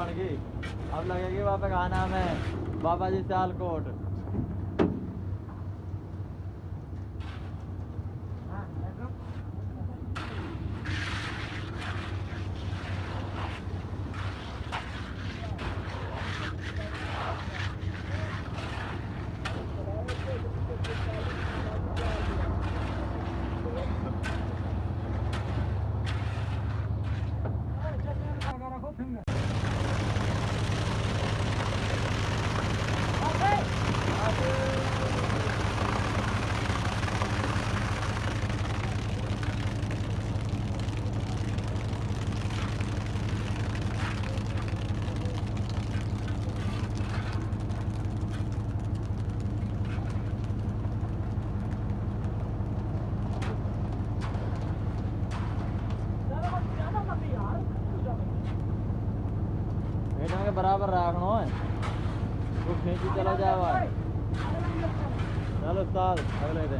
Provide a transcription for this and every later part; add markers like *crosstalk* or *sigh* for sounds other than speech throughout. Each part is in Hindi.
बन गई। अब लगेगी वहाँ पे नाम है बाबा जी सियालकोट। बेटा रखना है वो खींची चला जाए चलो उस्ताद अगले दिन।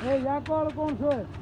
Ei, agora o foi?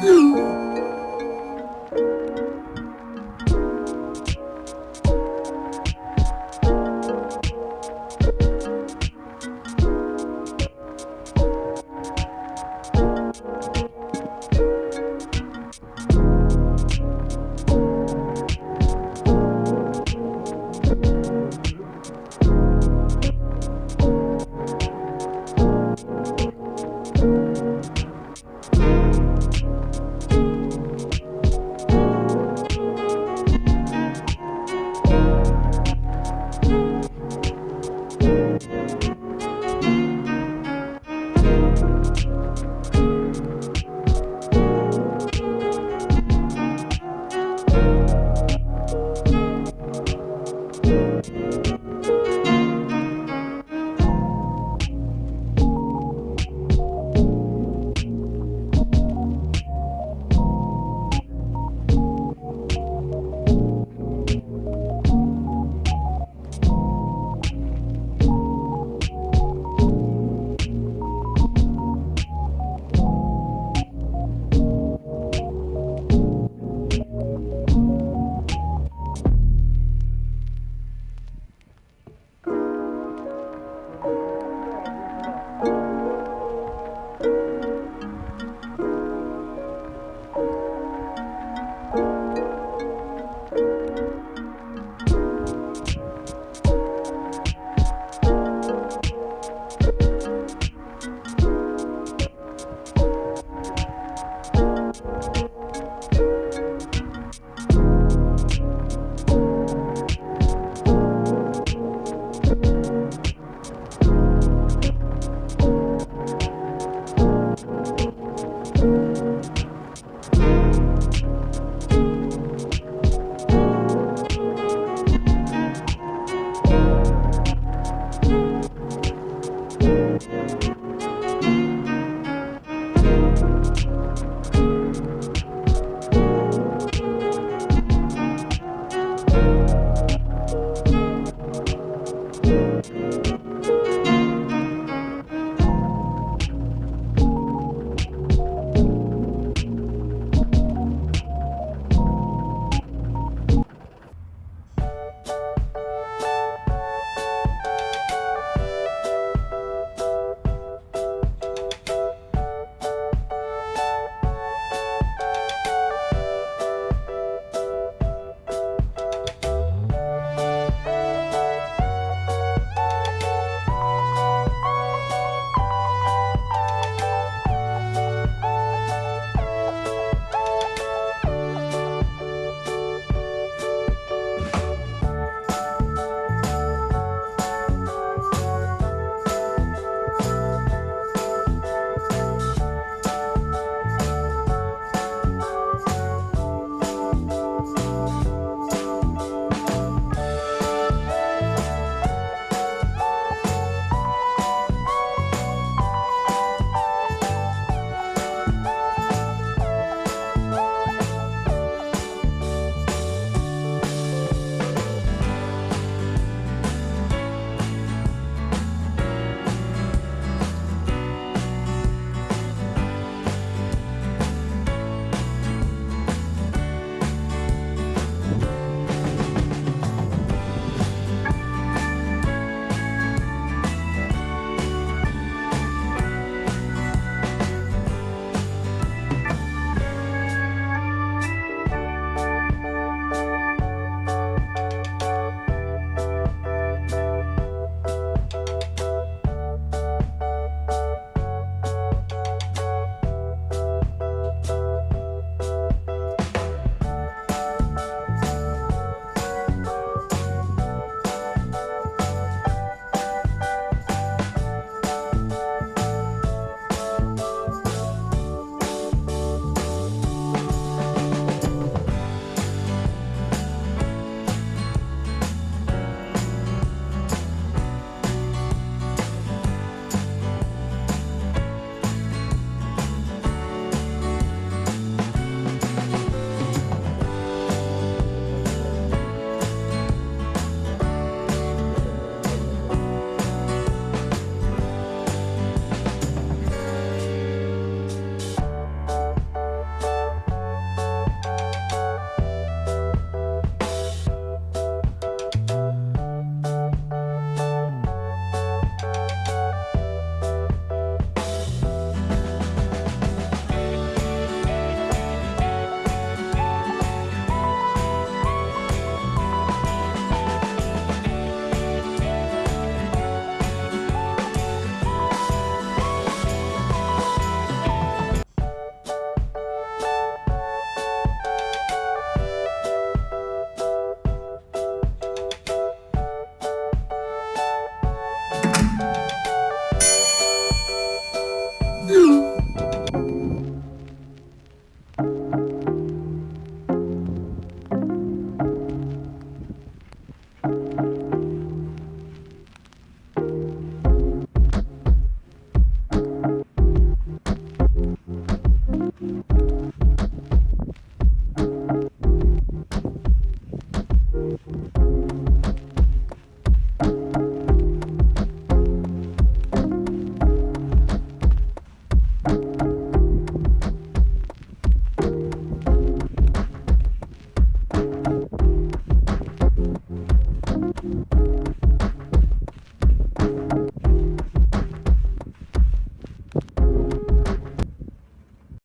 嗯 Mm. *laughs*